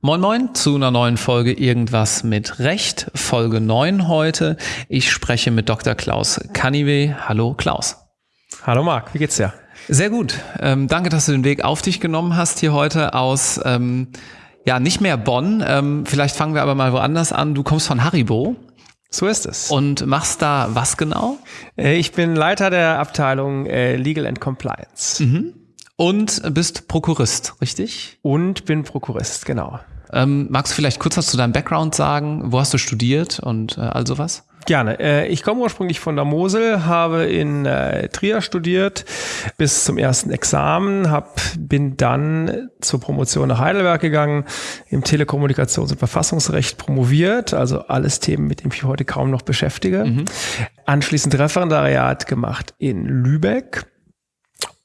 Moin Moin zu einer neuen Folge Irgendwas mit Recht, Folge 9 heute. Ich spreche mit Dr. Klaus Kaniwe. Hallo Klaus. Hallo Marc, wie geht's dir? Sehr gut. Ähm, danke, dass du den Weg auf dich genommen hast hier heute aus, ähm, ja, nicht mehr Bonn. Ähm, vielleicht fangen wir aber mal woanders an. Du kommst von Haribo. So ist es. Und machst da was genau? Äh, ich bin Leiter der Abteilung äh, Legal and Compliance. Mhm. Und bist Prokurist, richtig? Und bin Prokurist, genau. Ähm, magst du vielleicht kurz was zu deinem Background sagen? Wo hast du studiert und äh, all sowas? Gerne. Äh, ich komme ursprünglich von der Mosel, habe in äh, Trier studiert bis zum ersten Examen, hab, bin dann zur Promotion nach Heidelberg gegangen, im Telekommunikations- und Verfassungsrecht promoviert, also alles Themen, mit denen ich mich heute kaum noch beschäftige. Mhm. Anschließend Referendariat gemacht in Lübeck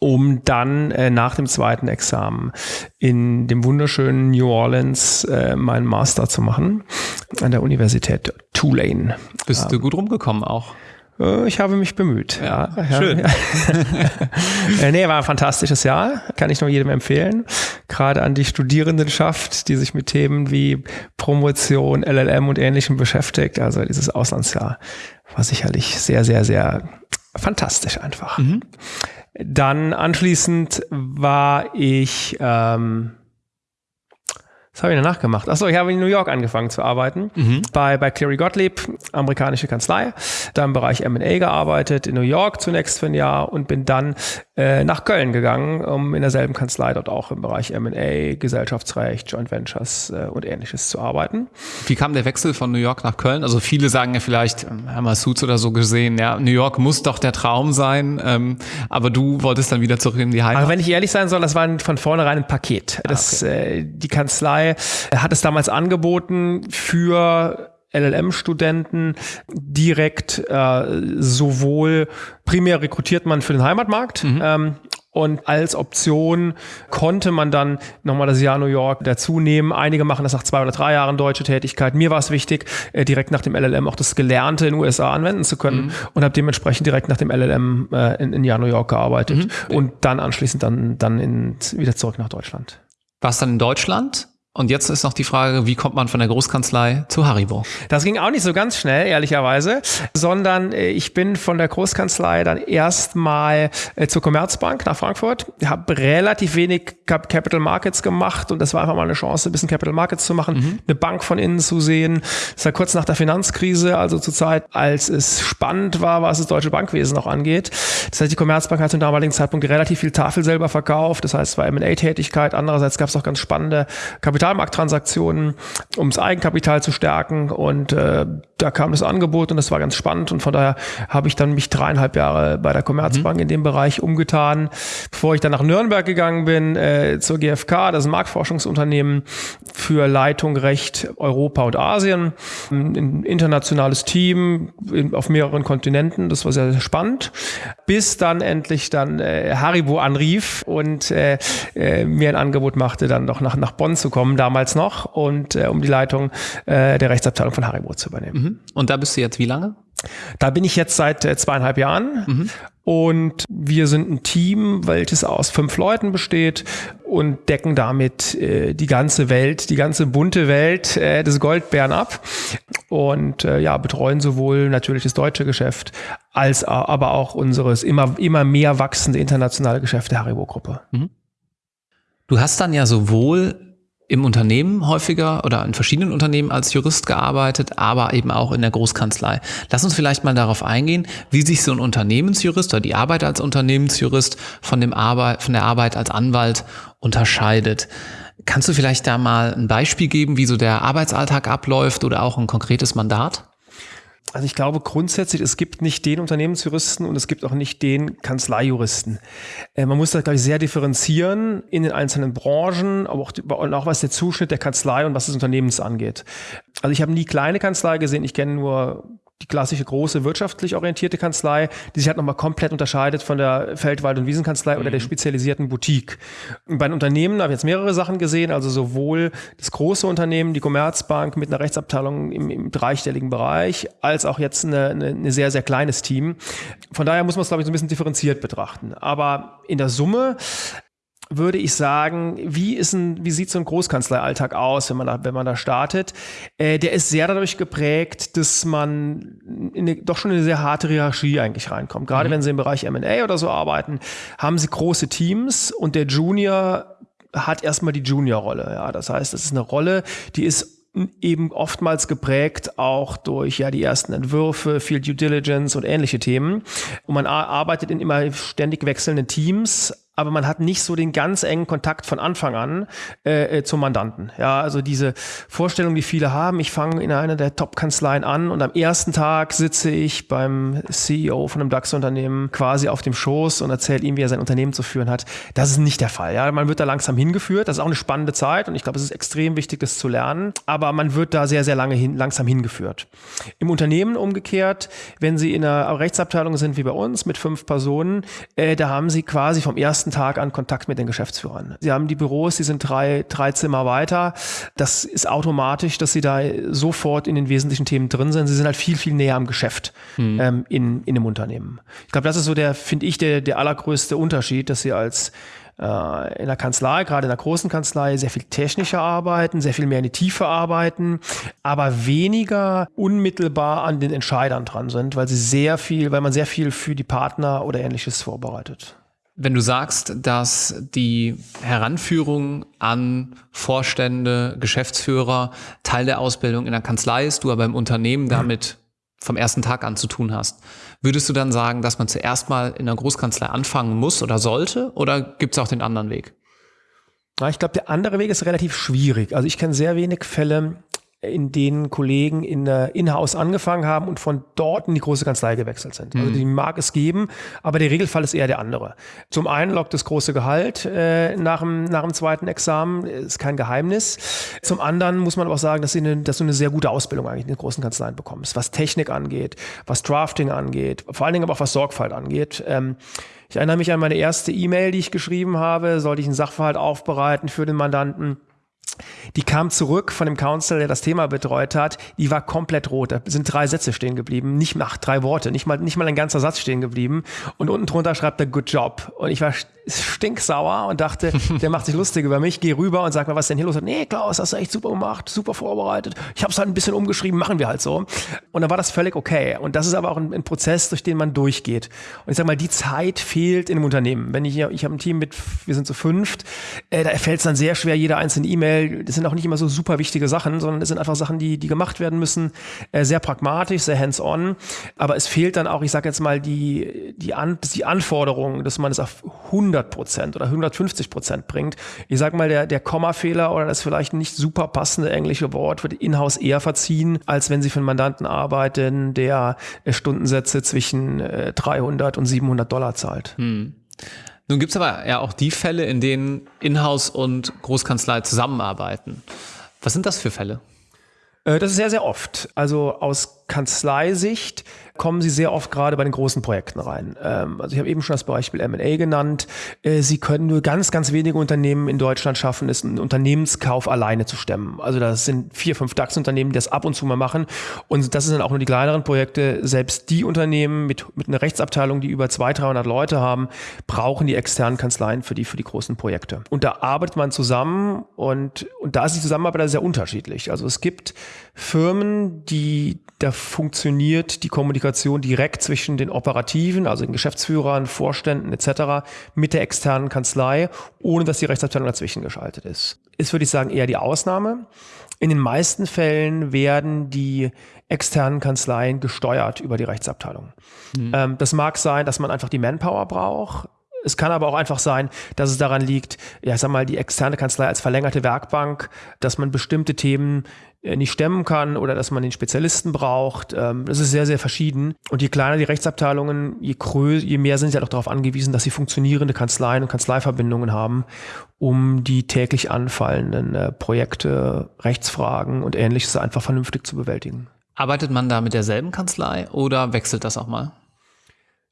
um dann äh, nach dem zweiten Examen in dem wunderschönen New Orleans äh, meinen Master zu machen an der Universität Tulane. Bist ähm, du gut rumgekommen auch? Äh, ich habe mich bemüht. Ja, ja schön. Ja. Äh, nee, war ein fantastisches Jahr. Kann ich nur jedem empfehlen. Gerade an die Studierendenschaft, die sich mit Themen wie Promotion, LLM und Ähnlichem beschäftigt. Also dieses Auslandsjahr war sicherlich sehr, sehr, sehr fantastisch einfach. Mhm. Dann anschließend war ich ähm, was habe ich danach gemacht? Achso, ich habe in New York angefangen zu arbeiten. Mhm. Bei, bei Cleary Gottlieb, amerikanische Kanzlei. Da im Bereich M&A gearbeitet, in New York zunächst für ein Jahr und bin dann äh, nach Köln gegangen, um in derselben Kanzlei dort auch im Bereich M&A, Gesellschaftsrecht, Joint Ventures äh, und ähnliches zu arbeiten. Wie kam der Wechsel von New York nach Köln? Also viele sagen ja vielleicht, ähm, haben wir Suits oder so gesehen, ja, New York muss doch der Traum sein, ähm, aber du wolltest dann wieder zurück in die Heimat. Aber wenn ich ehrlich sein soll, das war von vornherein ein Paket. Ah, das, okay. äh, die Kanzlei Kanzlei hat es damals angeboten für LLM-Studenten direkt äh, sowohl primär rekrutiert man für den Heimatmarkt mhm. ähm, und als Option konnte man dann nochmal das Jahr New York dazu nehmen. Einige machen das nach zwei oder drei Jahren deutsche Tätigkeit. Mir war es wichtig, äh, direkt nach dem LLM auch das Gelernte in den USA anwenden zu können mhm. und habe dementsprechend direkt nach dem LLM äh, in, in Jahr New York gearbeitet mhm. und dann anschließend dann, dann in, wieder zurück nach Deutschland. Warst dann in Deutschland? Und jetzt ist noch die Frage, wie kommt man von der Großkanzlei zu Haribo? Das ging auch nicht so ganz schnell, ehrlicherweise, sondern äh, ich bin von der Großkanzlei dann erstmal äh, zur Commerzbank nach Frankfurt, habe relativ wenig Capital Markets gemacht und das war einfach mal eine Chance, ein bisschen Capital Markets zu machen, mhm. eine Bank von innen zu sehen. Das war kurz nach der Finanzkrise, also zur Zeit, als es spannend war, was das deutsche Bankwesen noch angeht. Das heißt, die Commerzbank hat zum damaligen Zeitpunkt relativ viel Tafel selber verkauft, das heißt, es war M&A-Tätigkeit. Andererseits gab es auch ganz spannende Kapital Kapitalmarkttransaktionen, um das Eigenkapital zu stärken. Und äh, da kam das Angebot und das war ganz spannend. Und von daher habe ich dann mich dreieinhalb Jahre bei der Commerzbank mhm. in dem Bereich umgetan, bevor ich dann nach Nürnberg gegangen bin, äh, zur GfK, das ist ein Marktforschungsunternehmen für Leitung Recht Europa und Asien. Ein internationales Team in, auf mehreren Kontinenten. Das war sehr, sehr spannend. Bis dann endlich dann äh, Haribo anrief und äh, äh, mir ein Angebot machte, dann doch nach, nach Bonn zu kommen damals noch und äh, um die Leitung äh, der Rechtsabteilung von Haribo zu übernehmen. Mhm. Und da bist du jetzt wie lange? Da bin ich jetzt seit äh, zweieinhalb Jahren mhm. und wir sind ein Team, welches aus fünf Leuten besteht und decken damit äh, die ganze Welt, die ganze bunte Welt äh, des Goldbären ab und äh, ja betreuen sowohl natürlich das deutsche Geschäft als aber auch unseres immer immer mehr wachsende internationale Geschäft der Haribo Gruppe. Mhm. Du hast dann ja sowohl im Unternehmen häufiger oder in verschiedenen Unternehmen als Jurist gearbeitet, aber eben auch in der Großkanzlei. Lass uns vielleicht mal darauf eingehen, wie sich so ein Unternehmensjurist oder die Arbeit als Unternehmensjurist von, dem Arbeit, von der Arbeit als Anwalt unterscheidet. Kannst du vielleicht da mal ein Beispiel geben, wie so der Arbeitsalltag abläuft oder auch ein konkretes Mandat? Also ich glaube grundsätzlich, es gibt nicht den Unternehmensjuristen und es gibt auch nicht den Kanzleijuristen. Äh, man muss das, glaube ich, sehr differenzieren in den einzelnen Branchen, aber auch, und auch was der Zuschnitt der Kanzlei und was des Unternehmens angeht. Also ich habe nie kleine Kanzlei gesehen, ich kenne nur die klassische große wirtschaftlich orientierte Kanzlei, die sich halt nochmal komplett unterscheidet von der Feldwald- und Wiesenkanzlei mhm. oder der mhm. spezialisierten Boutique. Bei den Unternehmen habe ich jetzt mehrere Sachen gesehen, also sowohl das große Unternehmen, die Commerzbank mit einer Rechtsabteilung im, im dreistelligen Bereich, als auch jetzt eine, eine, eine sehr, sehr kleines Team. Von daher muss man es, glaube ich, so ein bisschen differenziert betrachten. Aber in der Summe würde ich sagen, wie ist ein, wie sieht so ein Großkanzleialltag aus, wenn man da, wenn man da startet? Äh, der ist sehr dadurch geprägt, dass man in eine, doch schon in eine sehr harte Hierarchie eigentlich reinkommt. Gerade mhm. wenn Sie im Bereich M&A oder so arbeiten, haben Sie große Teams und der Junior hat erstmal die Junior-Rolle. Ja, das heißt, das ist eine Rolle, die ist eben oftmals geprägt auch durch ja die ersten Entwürfe, viel Due Diligence und ähnliche Themen. Und man arbeitet in immer ständig wechselnden Teams, aber man hat nicht so den ganz engen Kontakt von Anfang an äh, äh, zum Mandanten. Ja, also diese Vorstellung, die viele haben, ich fange in einer der Top-Kanzleien an und am ersten Tag sitze ich beim CEO von einem DAX-Unternehmen quasi auf dem Schoß und erzähle ihm, wie er sein Unternehmen zu führen hat. Das ist nicht der Fall. Ja, man wird da langsam hingeführt. Das ist auch eine spannende Zeit und ich glaube, es ist extrem wichtig, das zu lernen. Aber man wird da sehr, sehr lange hin, langsam hingeführt. Im Unternehmen umgekehrt, wenn Sie in einer Rechtsabteilung sind wie bei uns mit fünf Personen, äh, da haben Sie quasi vom ersten ersten Tag an Kontakt mit den Geschäftsführern. Sie haben die Büros, die sind drei, drei Zimmer weiter. Das ist automatisch, dass sie da sofort in den wesentlichen Themen drin sind. Sie sind halt viel, viel näher am Geschäft mhm. ähm, in, in einem Unternehmen. Ich glaube, das ist so der, finde ich, der, der allergrößte Unterschied, dass sie als äh, in der Kanzlei, gerade in der großen Kanzlei, sehr viel technischer arbeiten, sehr viel mehr in die Tiefe arbeiten, aber weniger unmittelbar an den Entscheidern dran sind, weil sie sehr viel, weil man sehr viel für die Partner oder ähnliches vorbereitet. Wenn du sagst, dass die Heranführung an Vorstände, Geschäftsführer Teil der Ausbildung in der Kanzlei ist, du aber im Unternehmen damit vom ersten Tag an zu tun hast, würdest du dann sagen, dass man zuerst mal in der Großkanzlei anfangen muss oder sollte? Oder gibt es auch den anderen Weg? Ich glaube, der andere Weg ist relativ schwierig. Also ich kenne sehr wenig Fälle, in denen Kollegen in der Inhouse angefangen haben und von dort in die große Kanzlei gewechselt sind. Also mhm. die mag es geben, aber der Regelfall ist eher der andere. Zum einen lockt das große Gehalt äh, nach, dem, nach dem zweiten Examen, ist kein Geheimnis. Zum anderen muss man aber auch sagen, dass, sie eine, dass du eine sehr gute Ausbildung eigentlich in den großen Kanzleien bekommst, was Technik angeht, was Drafting angeht, vor allen Dingen aber auch was Sorgfalt angeht. Ähm, ich erinnere mich an meine erste E-Mail, die ich geschrieben habe, sollte ich einen Sachverhalt aufbereiten für den Mandanten die kam zurück von dem Council, der das Thema betreut hat. Die war komplett rot. Da sind drei Sätze stehen geblieben, nicht ach, drei Worte, nicht mal, nicht mal ein ganzer Satz stehen geblieben. Und unten drunter schreibt er Good Job. Und ich war stinksauer und dachte, der macht sich lustig über mich. Geh rüber und sag mal, was ist denn hier los? Nee, Klaus, hast du echt super gemacht, super vorbereitet. Ich habe es halt ein bisschen umgeschrieben, machen wir halt so. Und dann war das völlig okay. Und das ist aber auch ein, ein Prozess, durch den man durchgeht. Und ich sag mal, die Zeit fehlt in einem Unternehmen. Wenn ich ich habe ein Team mit, wir sind zu fünft, äh, da fällt es dann sehr schwer, jede einzelne E-Mail. Das sind auch nicht immer so super wichtige Sachen, sondern es sind einfach Sachen, die, die gemacht werden müssen. Äh, sehr pragmatisch, sehr hands-on. Aber es fehlt dann auch, ich sage jetzt mal, die, die, An die Anforderung, dass man es auf 100 Prozent oder 150 Prozent bringt. Ich sag mal, der, der Kommafehler oder das vielleicht nicht super passende englische Wort wird in-house eher verziehen, als wenn Sie für einen Mandanten arbeiten, der äh, Stundensätze zwischen 300 äh, und 700 Dollar zahlt. Hm. Nun gibt es aber ja auch die Fälle, in denen Inhouse und Großkanzlei zusammenarbeiten. Was sind das für Fälle? Äh, das ist sehr, sehr oft. Also aus Kanzleisicht kommen sie sehr oft gerade bei den großen Projekten rein. Ähm, also ich habe eben schon das Beispiel M&A genannt. Äh, sie können nur ganz, ganz wenige Unternehmen in Deutschland schaffen, es einen Unternehmenskauf alleine zu stemmen. Also das sind vier, fünf DAX-Unternehmen, die das ab und zu mal machen. Und das sind dann auch nur die kleineren Projekte. Selbst die Unternehmen mit, mit einer Rechtsabteilung, die über 200, 300 Leute haben, brauchen die externen Kanzleien für die, für die großen Projekte. Und da arbeitet man zusammen und, und da ist die Zusammenarbeit sehr unterschiedlich. Also es gibt Firmen, die da funktioniert die Kommunikation direkt zwischen den Operativen, also den Geschäftsführern, Vorständen etc. mit der externen Kanzlei, ohne dass die Rechtsabteilung dazwischen geschaltet ist. Ist, würde ich sagen, eher die Ausnahme. In den meisten Fällen werden die externen Kanzleien gesteuert über die Rechtsabteilung. Mhm. Ähm, das mag sein, dass man einfach die Manpower braucht. Es kann aber auch einfach sein, dass es daran liegt, ja, sag mal, die externe Kanzlei als verlängerte Werkbank, dass man bestimmte Themen äh, nicht stemmen kann oder dass man den Spezialisten braucht. Ähm, das ist sehr, sehr verschieden. Und je kleiner die Rechtsabteilungen, je, größer, je mehr sind sie halt auch darauf angewiesen, dass sie funktionierende Kanzleien und Kanzleiverbindungen haben, um die täglich anfallenden äh, Projekte, Rechtsfragen und ähnliches einfach vernünftig zu bewältigen. Arbeitet man da mit derselben Kanzlei oder wechselt das auch mal?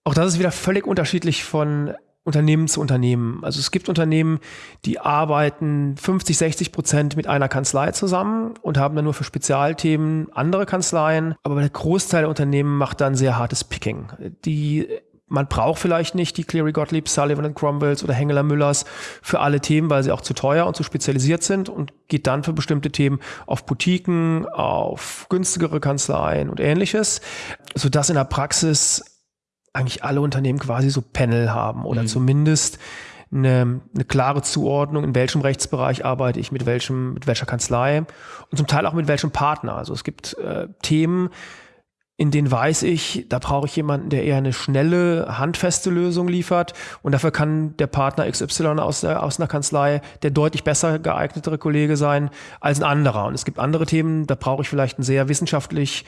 Auch das ist wieder völlig unterschiedlich von Unternehmen zu Unternehmen. Also es gibt Unternehmen, die arbeiten 50, 60 Prozent mit einer Kanzlei zusammen und haben dann nur für Spezialthemen andere Kanzleien. Aber der Großteil der Unternehmen macht dann sehr hartes Picking. Die man braucht vielleicht nicht die Cleary Gottlieb, Sullivan Cromwells oder Hengeler Müllers für alle Themen, weil sie auch zu teuer und zu spezialisiert sind und geht dann für bestimmte Themen auf Boutiquen, auf günstigere Kanzleien und ähnliches, sodass in der Praxis eigentlich alle Unternehmen quasi so Panel haben oder mhm. zumindest eine, eine klare Zuordnung, in welchem Rechtsbereich arbeite ich mit welchem, mit welcher Kanzlei und zum Teil auch mit welchem Partner. Also es gibt äh, Themen, in denen weiß ich, da brauche ich jemanden, der eher eine schnelle, handfeste Lösung liefert. Und dafür kann der Partner XY aus, der, aus einer Kanzlei der deutlich besser geeignetere Kollege sein als ein anderer. Und es gibt andere Themen, da brauche ich vielleicht ein sehr wissenschaftlich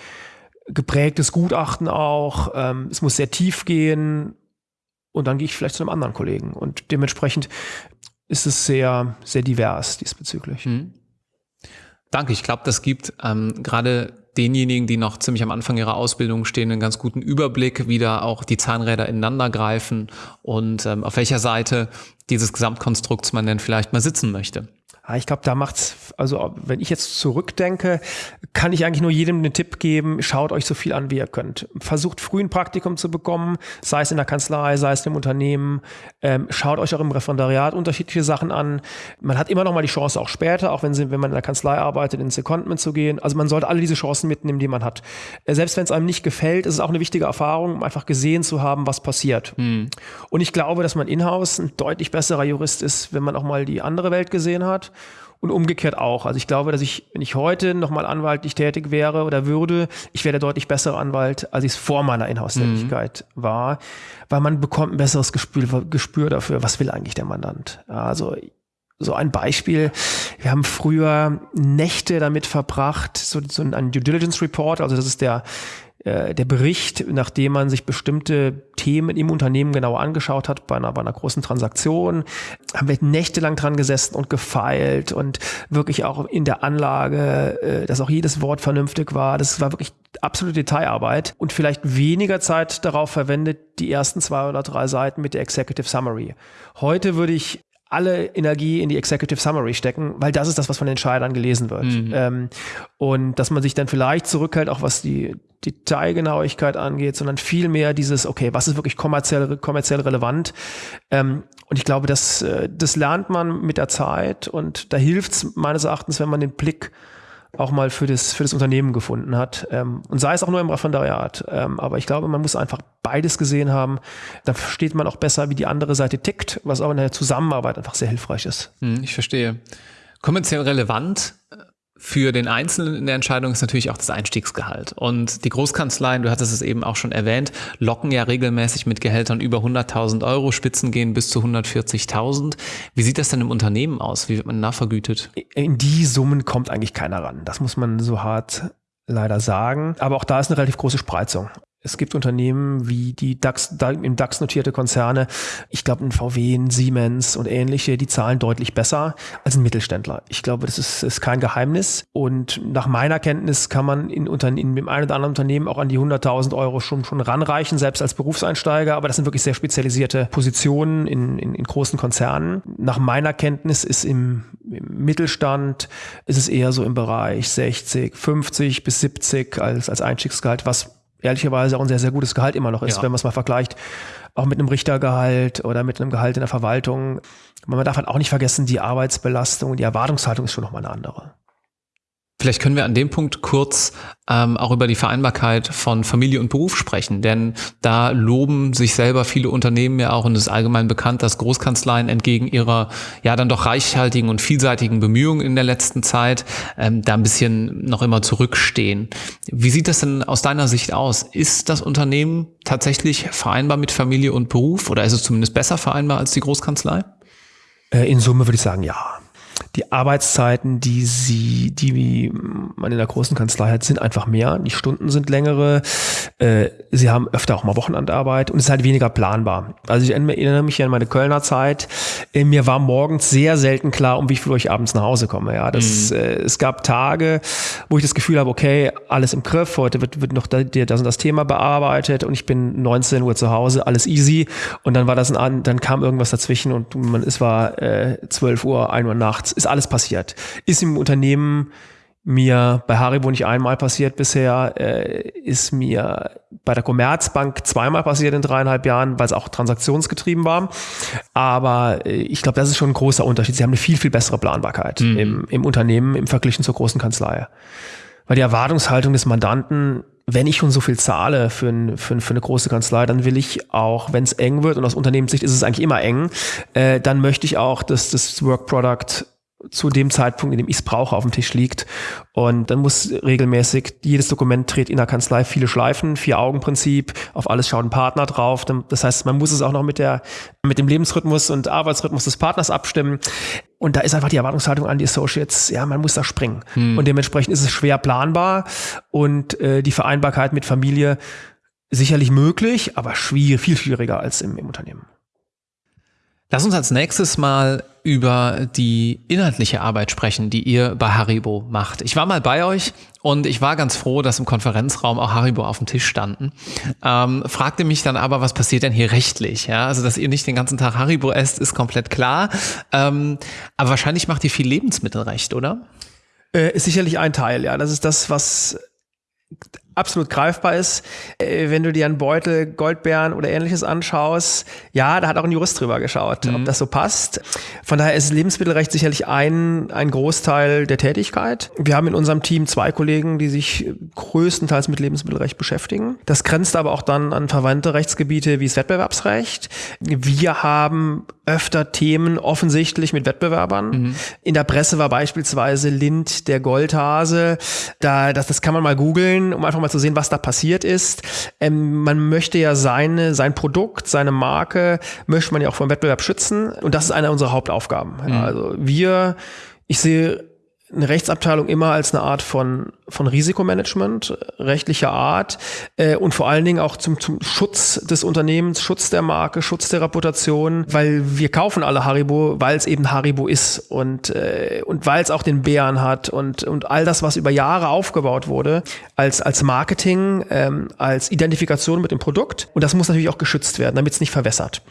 geprägtes Gutachten auch. Ähm, es muss sehr tief gehen und dann gehe ich vielleicht zu einem anderen Kollegen. Und dementsprechend ist es sehr, sehr divers diesbezüglich. Mhm. Danke. Ich glaube, das gibt ähm, gerade denjenigen, die noch ziemlich am Anfang ihrer Ausbildung stehen, einen ganz guten Überblick, wie da auch die Zahnräder ineinander greifen und ähm, auf welcher Seite dieses Gesamtkonstrukts man denn vielleicht mal sitzen möchte. Ja, ich glaube, da macht's, also wenn ich jetzt zurückdenke, kann ich eigentlich nur jedem den Tipp geben, schaut euch so viel an, wie ihr könnt. Versucht früh ein Praktikum zu bekommen, sei es in der Kanzlei, sei es im Unternehmen. Ähm, schaut euch auch im Referendariat unterschiedliche Sachen an. Man hat immer noch mal die Chance, auch später, auch wenn, sie, wenn man in der Kanzlei arbeitet, ins Secondment zu gehen. Also man sollte alle diese Chancen mitnehmen, die man hat. Äh, selbst wenn es einem nicht gefällt, ist es auch eine wichtige Erfahrung, um einfach gesehen zu haben, was passiert. Mhm. Und ich glaube, dass man in-house ein deutlich besserer Jurist ist, wenn man auch mal die andere Welt gesehen hat und umgekehrt auch. Also ich glaube, dass ich, wenn ich heute nochmal anwaltlich tätig wäre oder würde, ich wäre der deutlich bessere Anwalt, als ich es vor meiner Inhouse-Tätigkeit mhm. war, weil man bekommt ein besseres Gespür, Gespür dafür, was will eigentlich der Mandant. Also so ein Beispiel. Wir haben früher Nächte damit verbracht, so, so ein Due Diligence Report, also das ist der äh, der Bericht, nachdem man sich bestimmte Themen im Unternehmen genau angeschaut hat, bei einer, bei einer großen Transaktion, haben wir nächtelang dran gesessen und gefeilt und wirklich auch in der Anlage, äh, dass auch jedes Wort vernünftig war. Das war wirklich absolute Detailarbeit und vielleicht weniger Zeit darauf verwendet, die ersten zwei oder drei Seiten mit der Executive Summary. Heute würde ich alle Energie in die Executive Summary stecken, weil das ist das, was von den Entscheidern gelesen wird. Mhm. Ähm, und dass man sich dann vielleicht zurückhält, auch was die Detailgenauigkeit angeht, sondern vielmehr dieses, okay, was ist wirklich kommerziell, kommerziell relevant? Ähm, und ich glaube, das, äh, das lernt man mit der Zeit und da hilft es meines Erachtens, wenn man den Blick auch mal für das, für das Unternehmen gefunden hat. Ähm, und sei es auch nur im Referendariat. Ähm, aber ich glaube, man muss einfach beides gesehen haben. Dann versteht man auch besser, wie die andere Seite tickt, was auch in der Zusammenarbeit einfach sehr hilfreich ist. Hm, ich verstehe. Kommerziell relevant für den Einzelnen in der Entscheidung ist natürlich auch das Einstiegsgehalt. Und die Großkanzleien, du hattest es eben auch schon erwähnt, locken ja regelmäßig mit Gehältern über 100.000 Euro, Spitzen gehen bis zu 140.000. Wie sieht das denn im Unternehmen aus? Wie wird man nachvergütet? In die Summen kommt eigentlich keiner ran. Das muss man so hart leider sagen. Aber auch da ist eine relativ große Spreizung. Es gibt Unternehmen wie die DAX, im DAX notierte Konzerne, ich glaube ein VW, ein Siemens und ähnliche, die zahlen deutlich besser als ein Mittelständler. Ich glaube, das ist, ist kein Geheimnis. Und nach meiner Kenntnis kann man in, in, in dem einen oder anderen Unternehmen auch an die 100.000 Euro schon, schon ranreichen, selbst als Berufseinsteiger. Aber das sind wirklich sehr spezialisierte Positionen in, in, in großen Konzernen. Nach meiner Kenntnis ist im, im Mittelstand ist es eher so im Bereich 60, 50 bis 70 als, als Einstiegsgehalt, was ehrlicherweise auch ein sehr, sehr gutes Gehalt immer noch ist, ja. wenn man es mal vergleicht, auch mit einem Richtergehalt oder mit einem Gehalt in der Verwaltung. Man darf halt auch nicht vergessen, die Arbeitsbelastung, die Erwartungshaltung ist schon nochmal eine andere. Vielleicht können wir an dem Punkt kurz ähm, auch über die Vereinbarkeit von Familie und Beruf sprechen, denn da loben sich selber viele Unternehmen ja auch und es ist allgemein bekannt, dass Großkanzleien entgegen ihrer ja dann doch reichhaltigen und vielseitigen Bemühungen in der letzten Zeit ähm, da ein bisschen noch immer zurückstehen. Wie sieht das denn aus deiner Sicht aus? Ist das Unternehmen tatsächlich vereinbar mit Familie und Beruf oder ist es zumindest besser vereinbar als die Großkanzlei? Äh, in Summe würde ich sagen, ja. Die Arbeitszeiten, die sie, die man in der großen Kanzlei hat, sind einfach mehr. Die Stunden sind längere. Äh, sie haben öfter auch mal Wochenendarbeit und es ist halt weniger planbar. Also ich erinnere mich an meine Kölner Zeit. Äh, mir war morgens sehr selten klar, um wie viel Uhr ich abends nach Hause komme. Ja, das, mhm. äh, es gab Tage, wo ich das Gefühl habe, okay, alles im Griff. Heute wird, wird noch das und das Thema bearbeitet und ich bin 19 Uhr zu Hause, alles easy. Und dann war das ein, dann kam irgendwas dazwischen und man, es war äh, 12 Uhr, 1 Uhr nachts ist alles passiert. Ist im Unternehmen mir bei Haribo nicht einmal passiert bisher, äh, ist mir bei der Commerzbank zweimal passiert in dreieinhalb Jahren, weil es auch transaktionsgetrieben war. Aber äh, ich glaube, das ist schon ein großer Unterschied. Sie haben eine viel, viel bessere Planbarkeit mhm. im, im Unternehmen im Vergleich zur großen Kanzlei. Weil die Erwartungshaltung des Mandanten wenn ich schon so viel zahle für, ein, für, für eine große Kanzlei, dann will ich auch, wenn es eng wird, und aus Unternehmenssicht ist es eigentlich immer eng, äh, dann möchte ich auch, dass das Work Product zu dem Zeitpunkt, in dem ich es brauche, auf dem Tisch liegt. Und dann muss regelmäßig jedes Dokument dreht in der Kanzlei viele Schleifen, Vier-Augen-Prinzip, auf alles schaut ein Partner drauf. Das heißt, man muss es auch noch mit der, mit dem Lebensrhythmus und Arbeitsrhythmus des Partners abstimmen. Und da ist einfach die Erwartungshaltung an die Associates, ja, man muss da springen. Hm. Und dementsprechend ist es schwer planbar und äh, die Vereinbarkeit mit Familie sicherlich möglich, aber schwierig, viel schwieriger als im, im Unternehmen. Lass uns als nächstes mal über die inhaltliche Arbeit sprechen, die ihr bei Haribo macht. Ich war mal bei euch und ich war ganz froh, dass im Konferenzraum auch Haribo auf dem Tisch standen. Ähm, fragte mich dann aber, was passiert denn hier rechtlich? Ja, also dass ihr nicht den ganzen Tag Haribo esst, ist komplett klar. Ähm, aber wahrscheinlich macht ihr viel Lebensmittelrecht, oder? Äh, ist sicherlich ein Teil, ja. Das ist das, was absolut greifbar ist. Äh, wenn du dir einen Beutel Goldbeeren oder ähnliches anschaust, ja, da hat auch ein Jurist drüber geschaut, mhm. ob das so passt. Von daher ist Lebensmittelrecht sicherlich ein, ein Großteil der Tätigkeit. Wir haben in unserem Team zwei Kollegen, die sich größtenteils mit Lebensmittelrecht beschäftigen. Das grenzt aber auch dann an verwandte Rechtsgebiete wie das Wettbewerbsrecht. Wir haben öfter Themen offensichtlich mit Wettbewerbern. Mhm. In der Presse war beispielsweise Lind der Goldhase. Da, das, das kann man mal googeln, um einfach mal zu sehen, was da passiert ist. Ähm, man möchte ja seine, sein Produkt, seine Marke, möchte man ja auch vom Wettbewerb schützen. Und das ist eine unserer Hauptaufgaben. Mhm. Also wir, ich sehe eine Rechtsabteilung immer als eine Art von, von Risikomanagement, rechtlicher Art äh, und vor allen Dingen auch zum, zum Schutz des Unternehmens, Schutz der Marke, Schutz der Reputation, weil wir kaufen alle Haribo, weil es eben Haribo ist und, äh, und weil es auch den Bären hat und, und all das, was über Jahre aufgebaut wurde, als, als Marketing, ähm, als Identifikation mit dem Produkt. Und das muss natürlich auch geschützt werden, damit es nicht verwässert.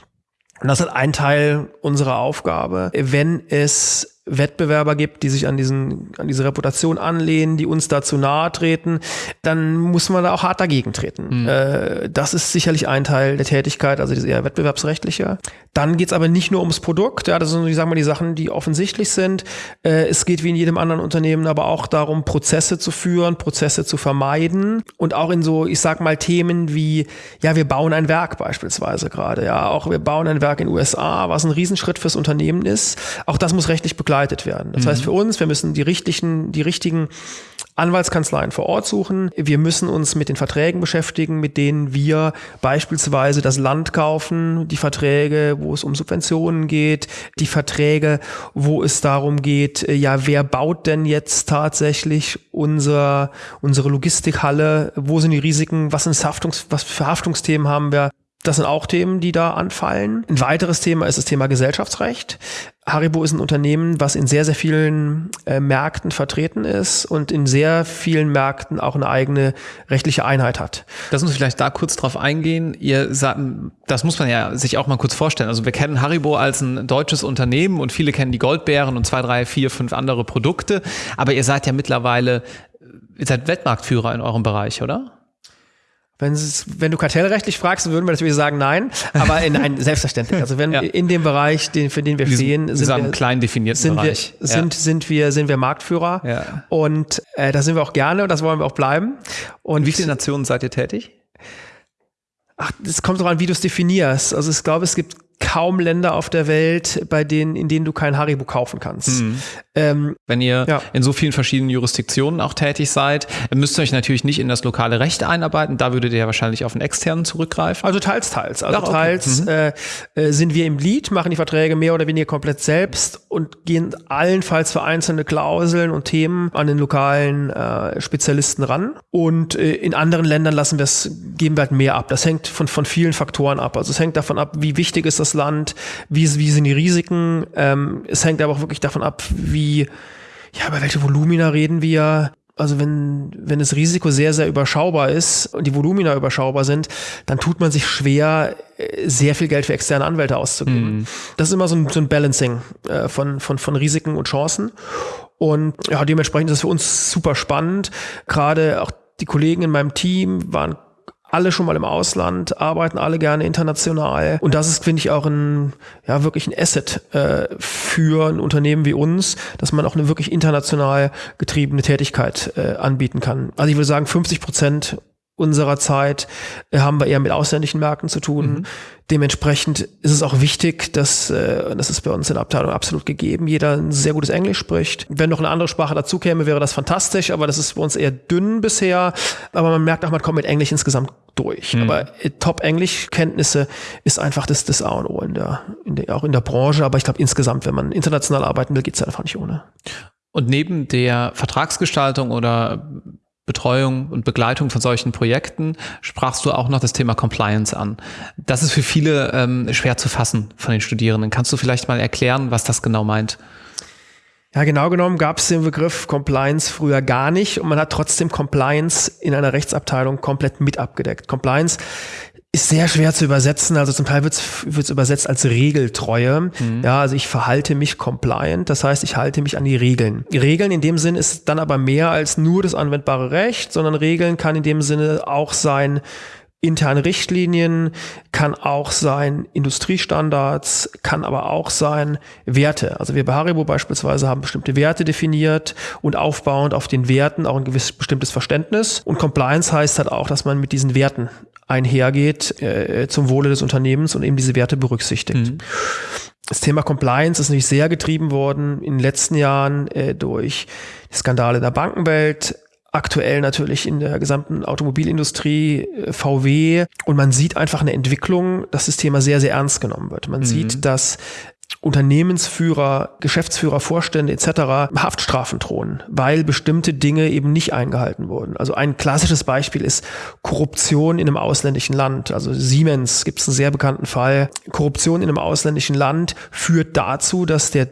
Und das ist ein Teil unserer Aufgabe. Wenn es Wettbewerber gibt, die sich an diesen, an diese Reputation anlehnen, die uns dazu nahe treten, dann muss man da auch hart dagegen treten. Mhm. Äh, das ist sicherlich ein Teil der Tätigkeit, also das eher wettbewerbsrechtliche. Dann geht's aber nicht nur ums Produkt, ja, das sind, ich sag mal, die Sachen, die offensichtlich sind. Äh, es geht wie in jedem anderen Unternehmen aber auch darum, Prozesse zu führen, Prozesse zu vermeiden und auch in so, ich sag mal, Themen wie, ja, wir bauen ein Werk beispielsweise gerade, ja, auch wir bauen ein Werk in den USA, was ein Riesenschritt fürs Unternehmen ist. Auch das muss rechtlich begleitet begleitet werden. Das mhm. heißt für uns, wir müssen die richtigen, die richtigen Anwaltskanzleien vor Ort suchen. Wir müssen uns mit den Verträgen beschäftigen, mit denen wir beispielsweise das Land kaufen, die Verträge, wo es um Subventionen geht, die Verträge, wo es darum geht, äh, ja, wer baut denn jetzt tatsächlich unser, unsere Logistikhalle, wo sind die Risiken, was sind Haftungs, was für Haftungsthemen haben wir, das sind auch Themen, die da anfallen. Ein weiteres Thema ist das Thema Gesellschaftsrecht. Haribo ist ein Unternehmen, was in sehr, sehr vielen äh, Märkten vertreten ist und in sehr vielen Märkten auch eine eigene rechtliche Einheit hat. Lass uns vielleicht da kurz drauf eingehen. Ihr sagt, das muss man ja sich auch mal kurz vorstellen. Also wir kennen Haribo als ein deutsches Unternehmen und viele kennen die Goldbeeren und zwei, drei, vier, fünf andere Produkte. Aber ihr seid ja mittlerweile, ihr seid Weltmarktführer in eurem Bereich, oder? Wenn, es, wenn du kartellrechtlich fragst, würden wir natürlich sagen nein, aber in ein, selbstverständlich. Also wenn ja. in dem Bereich, den, für den wir stehen, sind wir, klein definierten sind Bereich. Wir, sind, ja. sind, wir, sind wir Marktführer ja. und äh, da sind wir auch gerne und das wollen wir auch bleiben. Und in wie viele Nationen seid ihr tätig? Ach, das kommt darauf an, wie du es definierst. Also ich glaube, es gibt kaum Länder auf der Welt, bei denen, in denen du kein Haribo kaufen kannst. Mhm. Ähm, Wenn ihr ja. in so vielen verschiedenen Jurisdiktionen auch tätig seid, müsst ihr euch natürlich nicht in das lokale Recht einarbeiten. Da würdet ihr ja wahrscheinlich auf einen externen zurückgreifen. Also teils, teils. Also Ach, okay. teils mhm. äh, äh sind wir im Lead, machen die Verträge mehr oder weniger komplett selbst und gehen allenfalls für einzelne Klauseln und Themen an den lokalen äh, Spezialisten ran. Und äh, in anderen Ländern lassen wir es, geben wir halt mehr ab. Das hängt von, von vielen Faktoren ab. Also es hängt davon ab, wie wichtig ist das Land, wie, wie sind die Risiken. Ähm, es hängt aber auch wirklich davon ab, wie, ja, über welche Volumina reden wir. Also wenn, wenn das Risiko sehr, sehr überschaubar ist und die Volumina überschaubar sind, dann tut man sich schwer, äh, sehr viel Geld für externe Anwälte auszugeben. Mm. Das ist immer so ein, so ein Balancing äh, von, von, von Risiken und Chancen. Und ja, dementsprechend ist es für uns super spannend. Gerade auch die Kollegen in meinem Team waren alle schon mal im Ausland, arbeiten alle gerne international. Und das ist, finde ich, auch ein, ja, wirklich ein Asset äh, für ein Unternehmen wie uns, dass man auch eine wirklich international getriebene Tätigkeit äh, anbieten kann. Also ich würde sagen, 50 Prozent unserer Zeit äh, haben wir eher mit ausländischen Märkten zu tun. Mhm. Dementsprechend ist es auch wichtig, dass, äh, das ist bei uns in der Abteilung absolut gegeben, jeder ein sehr gutes Englisch spricht. Wenn noch eine andere Sprache dazu käme, wäre das fantastisch, aber das ist bei uns eher dünn bisher. Aber man merkt auch, man kommt mit Englisch insgesamt durch. Mhm. Aber äh, Top-Englisch-Kenntnisse ist einfach das, das A und O in der, in der, auch in der Branche. Aber ich glaube insgesamt, wenn man international arbeiten will, geht es einfach nicht ohne. Und neben der Vertragsgestaltung oder Betreuung und Begleitung von solchen Projekten sprachst du auch noch das Thema Compliance an. Das ist für viele ähm, schwer zu fassen von den Studierenden. Kannst du vielleicht mal erklären, was das genau meint? Ja, genau genommen gab es den Begriff Compliance früher gar nicht und man hat trotzdem Compliance in einer Rechtsabteilung komplett mit abgedeckt. Compliance ist sehr schwer zu übersetzen. Also zum Teil wird es übersetzt als Regeltreue. Mhm. Ja, also ich verhalte mich compliant. Das heißt, ich halte mich an die Regeln. Regeln in dem Sinn ist dann aber mehr als nur das anwendbare Recht, sondern Regeln kann in dem Sinne auch sein, interne Richtlinien, kann auch sein Industriestandards, kann aber auch sein Werte. Also wir bei Haribo beispielsweise haben bestimmte Werte definiert und aufbauend auf den Werten auch ein gewisses bestimmtes Verständnis. Und Compliance heißt halt auch, dass man mit diesen Werten einhergeht äh, zum Wohle des Unternehmens und eben diese Werte berücksichtigt. Mhm. Das Thema Compliance ist natürlich sehr getrieben worden in den letzten Jahren äh, durch die Skandale der Bankenwelt, aktuell natürlich in der gesamten Automobilindustrie, äh, VW. Und man sieht einfach eine Entwicklung, dass das Thema sehr, sehr ernst genommen wird. Man mhm. sieht, dass Unternehmensführer, Geschäftsführer, Vorstände etc. Haftstrafen drohen, weil bestimmte Dinge eben nicht eingehalten wurden. Also ein klassisches Beispiel ist Korruption in einem ausländischen Land. Also Siemens gibt es einen sehr bekannten Fall. Korruption in einem ausländischen Land führt dazu, dass der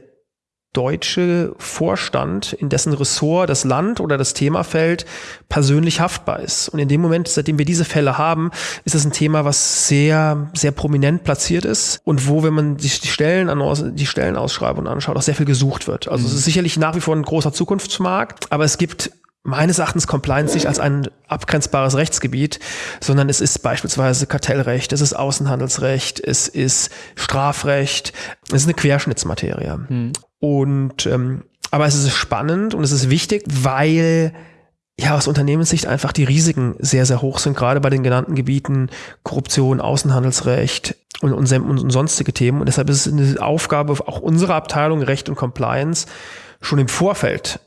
deutsche Vorstand, in dessen Ressort das Land oder das Thema fällt, persönlich haftbar ist. Und in dem Moment, seitdem wir diese Fälle haben, ist es ein Thema, was sehr, sehr prominent platziert ist und wo, wenn man sich die Stellen, die Stellenausschreibungen anschaut, auch sehr viel gesucht wird. Also mhm. es ist sicherlich nach wie vor ein großer Zukunftsmarkt, aber es gibt meines Erachtens Compliance nicht als ein abgrenzbares Rechtsgebiet, sondern es ist beispielsweise Kartellrecht, es ist Außenhandelsrecht, es ist Strafrecht, es ist eine Querschnittsmaterie. Hm. Und ähm, aber es ist spannend und es ist wichtig, weil ja aus Unternehmenssicht einfach die Risiken sehr, sehr hoch sind, gerade bei den genannten Gebieten Korruption, Außenhandelsrecht und, und, und sonstige Themen. Und deshalb ist es eine Aufgabe auch unserer Abteilung Recht und Compliance, schon im Vorfeld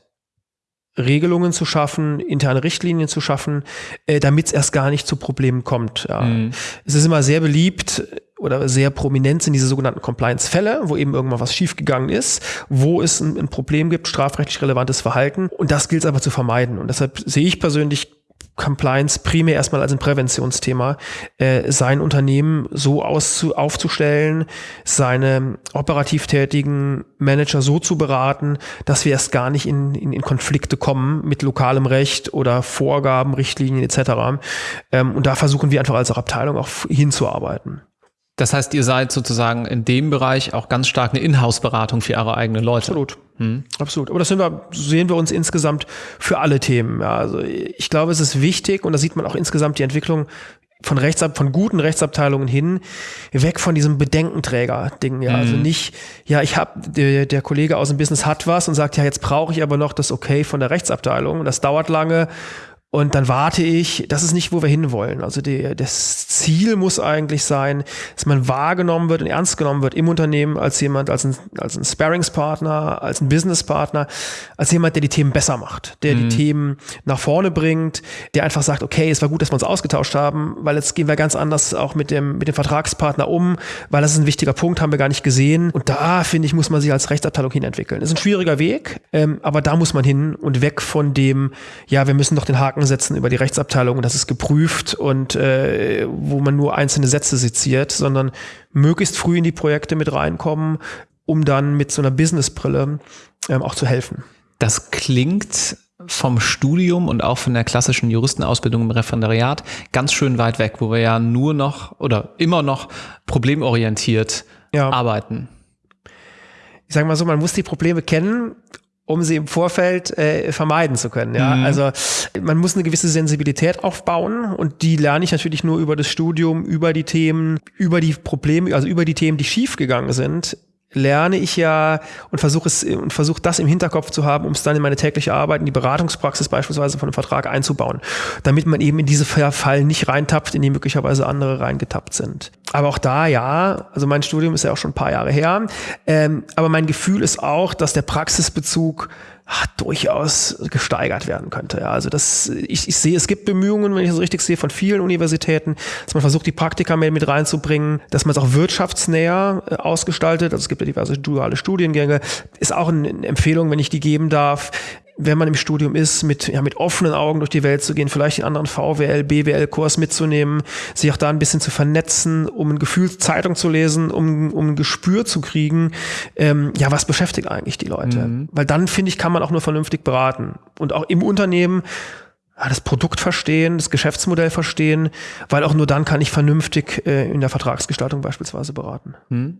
Regelungen zu schaffen, interne Richtlinien zu schaffen, äh, damit es erst gar nicht zu Problemen kommt. Ja. Mhm. Es ist immer sehr beliebt oder sehr prominent sind diese sogenannten Compliance-Fälle, wo eben irgendwann was schiefgegangen ist, wo es ein, ein Problem gibt, strafrechtlich relevantes Verhalten. Und das gilt es aber zu vermeiden. Und deshalb sehe ich persönlich Compliance primär erstmal als ein Präventionsthema, äh, sein Unternehmen so auszu aufzustellen, seine operativ tätigen Manager so zu beraten, dass wir erst gar nicht in, in, in Konflikte kommen mit lokalem Recht oder Vorgaben, Richtlinien etc. Ähm, und da versuchen wir einfach als Abteilung auch hinzuarbeiten. Das heißt, ihr seid sozusagen in dem Bereich auch ganz stark eine Inhouse-Beratung für eure eigenen Leute. Absolut. Hm. Absolut. Aber das sehen wir, sehen wir uns insgesamt für alle Themen. Ja, also ich glaube, es ist wichtig und da sieht man auch insgesamt die Entwicklung von Rechtsab von guten Rechtsabteilungen hin weg von diesem Bedenkenträger-Ding. Ja, also mhm. also nicht, ja, ich habe der, der Kollege aus dem Business hat was und sagt, ja, jetzt brauche ich aber noch das Okay von der Rechtsabteilung. Das dauert lange Und dann warte ich, das ist nicht, wo wir hinwollen. Also die, das Ziel muss eigentlich sein, dass man wahrgenommen wird und ernst genommen wird im Unternehmen als jemand, als ein, als ein Sparringspartner, als ein Businesspartner, als jemand, der die Themen besser macht, der mhm. die Themen nach vorne bringt, der einfach sagt, okay, es war gut, dass wir uns ausgetauscht haben, weil jetzt gehen wir ganz anders auch mit dem, mit dem Vertragspartner um, weil das ist ein wichtiger Punkt, haben wir gar nicht gesehen. Und da, finde ich, muss man sich als Rechtsabteilung hin entwickeln. Das ist ein schwieriger Weg, ähm, aber da muss man hin und weg von dem, ja, wir müssen doch den Haken setzen über die Rechtsabteilung und das ist geprüft und äh, wo man nur einzelne Sätze seziert, sondern möglichst früh in die Projekte mit reinkommen, um dann mit so einer Businessbrille ähm, auch zu helfen. Das klingt vom Studium und auch von der klassischen Juristenausbildung im Referendariat ganz schön weit weg, wo wir ja nur noch oder immer noch problemorientiert ja. arbeiten. Ich sage mal so, man muss die Probleme kennen um sie im Vorfeld äh, vermeiden zu können. Ja, mhm. also man muss eine gewisse Sensibilität aufbauen und die lerne ich natürlich nur über das Studium, über die Themen, über die Probleme, also über die Themen, die schiefgegangen sind lerne ich ja und versuche es und versuche das im Hinterkopf zu haben, um es dann in meine tägliche Arbeit, in die Beratungspraxis beispielsweise von einem Vertrag einzubauen, damit man eben in diese Fallen nicht reintappt, in die möglicherweise andere reingetappt sind. Aber auch da, ja, also mein Studium ist ja auch schon ein paar Jahre her, ähm, aber mein Gefühl ist auch, dass der Praxisbezug ach, durchaus gesteigert werden könnte. Ja, also das, ich, ich sehe, es gibt Bemühungen, wenn ich das richtig sehe, von vielen Universitäten, dass man versucht, die Praktika mehr mit reinzubringen, dass man es auch wirtschaftsnäher äh, ausgestaltet. Also es gibt ja diverse duale Studiengänge. Ist auch eine Empfehlung, wenn ich die geben darf wenn man im Studium ist, mit, ja, mit offenen Augen durch die Welt zu gehen, vielleicht den anderen VWL, BWL-Kurs mitzunehmen, sich auch da ein bisschen zu vernetzen, um ein Gefühl Zeitung zu lesen, um, um ein Gespür zu kriegen, ähm, ja, was beschäftigt eigentlich die Leute? Mhm. Weil dann, finde ich, kann man auch nur vernünftig beraten. Und auch im Unternehmen ja, das Produkt verstehen, das Geschäftsmodell verstehen, weil auch nur dann kann ich vernünftig äh, in der Vertragsgestaltung beispielsweise beraten. Mhm.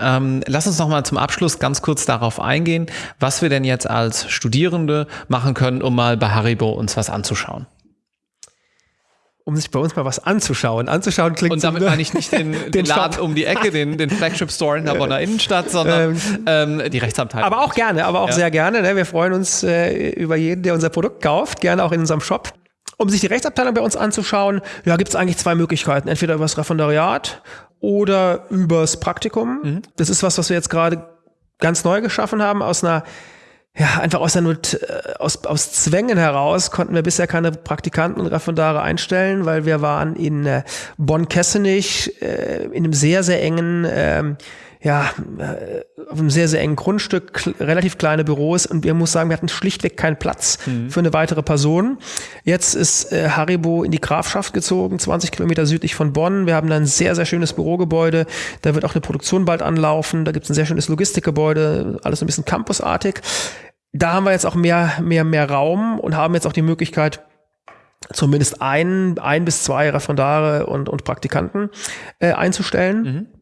Ähm, lass uns noch mal zum Abschluss ganz kurz darauf eingehen, was wir denn jetzt als Studierende machen können, um mal bei Haribo uns was anzuschauen. Um sich bei uns mal was anzuschauen. Anzuschauen klingt Und damit so, meine ich nicht den, den, den Laden Shop. um die Ecke, den, den Flagship Store in der Bonner Innenstadt, sondern ähm, ähm, die Rechtsabteilung. Aber auch gerne, aber auch ja. sehr gerne. Ne? Wir freuen uns äh, über jeden, der unser Produkt kauft, gerne auch in unserem Shop. Um sich die Rechtsabteilung bei uns anzuschauen, ja, gibt es eigentlich zwei Möglichkeiten. Entweder über das Referendariat oder übers Praktikum. Mhm. Das ist was, was wir jetzt gerade ganz neu geschaffen haben aus einer ja, einfach aus, Not, äh, aus, aus Zwängen heraus konnten wir bisher keine Praktikanten und Referendare einstellen, weil wir waren in äh, Bonn-Kessenich äh, in einem sehr, sehr engen ähm, ja, äh, auf einem sehr, sehr engen Grundstück, relativ kleine Büros und wir muss sagen, wir hatten schlichtweg keinen Platz mhm. für eine weitere Person. Jetzt ist äh, Haribo in die Grafschaft gezogen, 20 Kilometer südlich von Bonn. Wir haben da ein sehr, sehr schönes Bürogebäude. Da wird auch eine Produktion bald anlaufen. Da gibt es ein sehr schönes Logistikgebäude, alles ein bisschen campusartig. Da haben wir jetzt auch mehr, mehr, mehr Raum und haben jetzt auch die Möglichkeit, zumindest ein, ein bis zwei Referendare und, und Praktikanten äh, einzustellen. Mhm.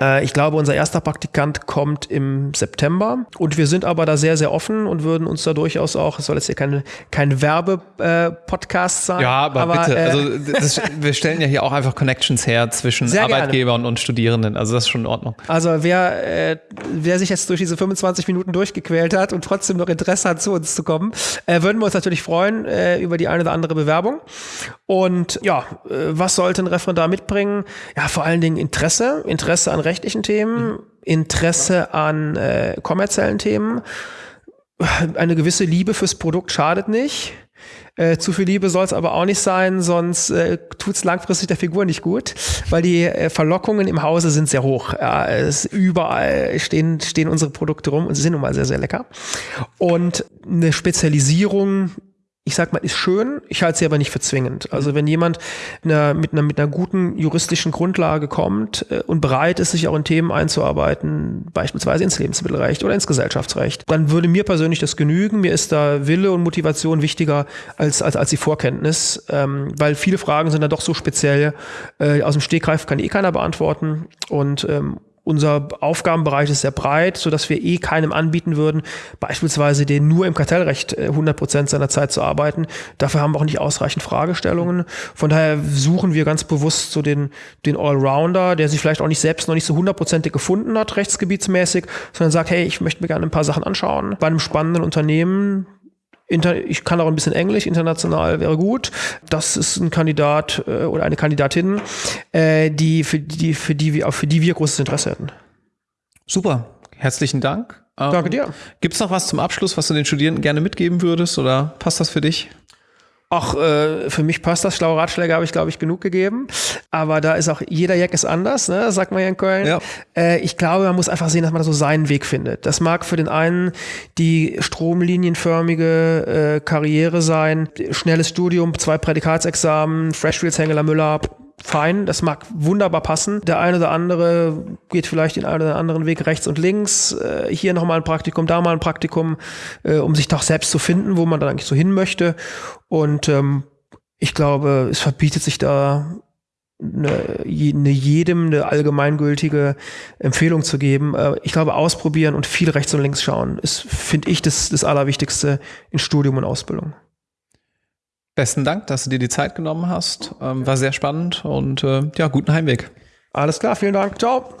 Äh, ich glaube, unser erster Praktikant kommt im September und wir sind aber da sehr, sehr offen und würden uns da durchaus auch, es soll jetzt hier keine, kein Werbe-Podcast äh, sein. Ja, aber, aber bitte, äh, also das, wir stellen ja hier auch einfach Connections her zwischen Arbeitgebern und Studierenden, also das ist schon in Ordnung. Also wer, äh, wer sich jetzt durch diese 25 Minuten durchgequält hat und trotzdem noch Interesse hat, zu uns zu kommen, äh, würden wir uns natürlich freuen äh, über die eine oder andere Bewerbung. Und ja, äh, was sollte ein Referendar mitbringen? Ja, vor allen Dingen Interesse, Interesse an rechtlichen Themen, Interesse an äh, kommerziellen Themen. Eine gewisse Liebe fürs Produkt schadet nicht. Äh, zu viel Liebe soll es aber auch nicht sein, sonst äh, tut es langfristig der Figur nicht gut, weil die äh, Verlockungen im Hause sind sehr hoch. Ja, es überall stehen, stehen unsere Produkte rum und sie sind nun mal sehr, sehr lecker. Und eine Spezialisierung ich sag mal, ist schön, ich halte sie aber nicht für zwingend. Also wenn jemand eine, mit, einer, mit einer guten juristischen Grundlage kommt äh, und bereit ist, sich auch in Themen einzuarbeiten, beispielsweise ins Lebensmittelrecht oder ins Gesellschaftsrecht, dann würde mir persönlich das genügen. Mir ist da Wille und Motivation wichtiger als, als, als die Vorkenntnis, ähm, weil viele Fragen sind da doch so speziell. Äh, aus dem Stegreif kann eh keiner beantworten und ähm, unser Aufgabenbereich ist sehr breit, so dass wir eh keinem anbieten würden, beispielsweise den nur im Kartellrecht 100 äh, Prozent seiner Zeit zu arbeiten. Dafür haben wir auch nicht ausreichend Fragestellungen. Von daher suchen wir ganz bewusst so den, den Allrounder, der sich vielleicht auch nicht selbst noch nicht so hundertprozentig gefunden hat, rechtsgebietsmäßig, sondern sagt, hey, ich möchte mir gerne ein paar Sachen anschauen. Bei einem spannenden Unternehmen, ich kann auch ein bisschen Englisch, international wäre gut. Das ist ein Kandidat äh, oder eine Kandidatin, äh, die für die für die wir für die wir großes Interesse hätten. Super, herzlichen Dank. Ähm, Danke dir. Gibt es noch was zum Abschluss, was du den Studierenden gerne mitgeben würdest oder passt das für dich? Ach, äh, für mich passt das. Schlaue Ratschläge habe ich, glaube ich, genug gegeben. Aber da ist auch, jeder Jack ist anders, ne? sagt man ja in Köln. Ja. Äh, ich glaube, man muss einfach sehen, dass man da so seinen Weg findet. Das mag für den einen die stromlinienförmige äh, Karriere sein, schnelles Studium, zwei Prädikatsexamen, Freshfields Hengeler Müller, fein, das mag wunderbar passen. Der eine oder andere geht vielleicht den einen oder anderen Weg rechts und links. Äh, hier nochmal ein Praktikum, da mal ein Praktikum, äh, um sich doch selbst zu finden, wo man dann eigentlich so hin möchte. Und ähm, ich glaube, es verbietet sich da eine, eine jedem eine allgemeingültige Empfehlung zu geben. Äh, ich glaube, ausprobieren und viel rechts und links schauen ist, finde ich, das, das Allerwichtigste in Studium und Ausbildung. Besten Dank, dass du dir die Zeit genommen hast. Ähm, war sehr spannend und äh, ja, guten Heimweg. Alles klar, vielen Dank. Ciao.